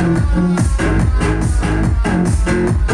Hãy subscribe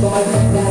Toma